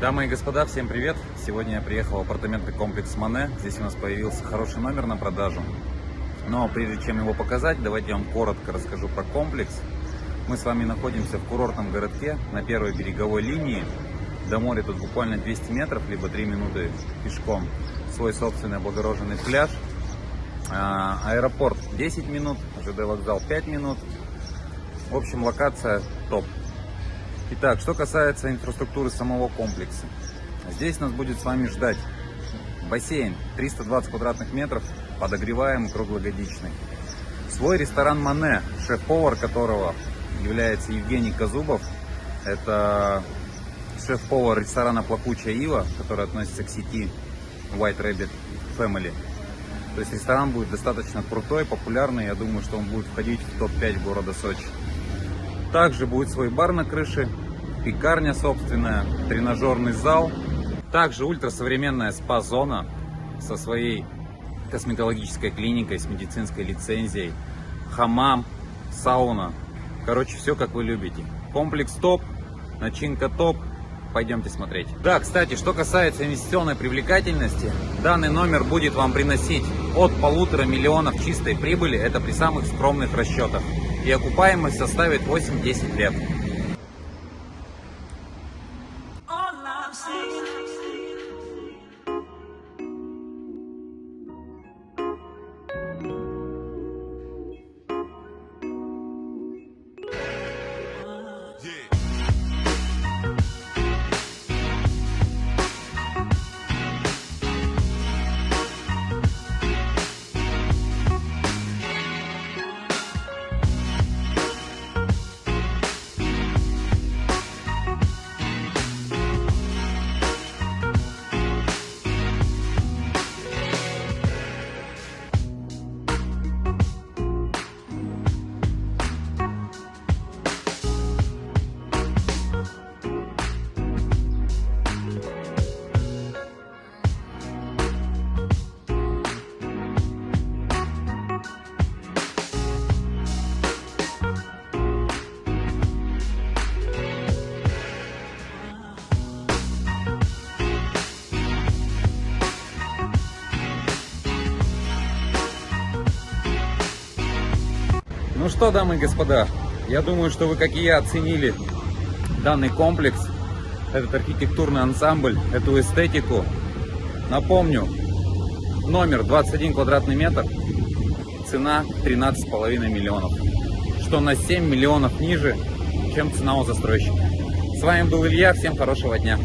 Дамы и господа, всем привет! Сегодня я приехал в апартаментный комплекс Мане. Здесь у нас появился хороший номер на продажу. Но прежде чем его показать, давайте я вам коротко расскажу про комплекс. Мы с вами находимся в курортном городке на первой береговой линии. До моря тут буквально 200 метров, либо 3 минуты пешком. Свой собственный облагороженный пляж. А, аэропорт 10 минут, ЖД вокзал 5 минут. В общем, локация топ. Итак, что касается инфраструктуры самого комплекса. Здесь нас будет с вами ждать бассейн 320 квадратных метров, подогреваемый круглогодичный. Свой ресторан Мане, шеф-повар которого является Евгений Казубов. Это шеф-повар ресторана Плакучая Ива, который относится к сети White Rabbit Family. То есть ресторан будет достаточно крутой, популярный. Я думаю, что он будет входить в топ-5 города Сочи. Также будет свой бар на крыше, пекарня собственная, тренажерный зал. Также ультрасовременная спа-зона со своей косметологической клиникой, с медицинской лицензией, хамам, сауна. Короче, все как вы любите. Комплекс топ, начинка топ. Пойдемте смотреть. Да, кстати, что касается инвестиционной привлекательности, данный номер будет вам приносить от полутора миллионов чистой прибыли, это при самых скромных расчетах и окупаемость составит 8-10 лет. Ну что, дамы и господа, я думаю, что вы, как и я, оценили данный комплекс, этот архитектурный ансамбль, эту эстетику. Напомню, номер 21 квадратный метр, цена 13,5 миллионов, что на 7 миллионов ниже, чем цена у застройщика. С вами был Илья, всем хорошего дня.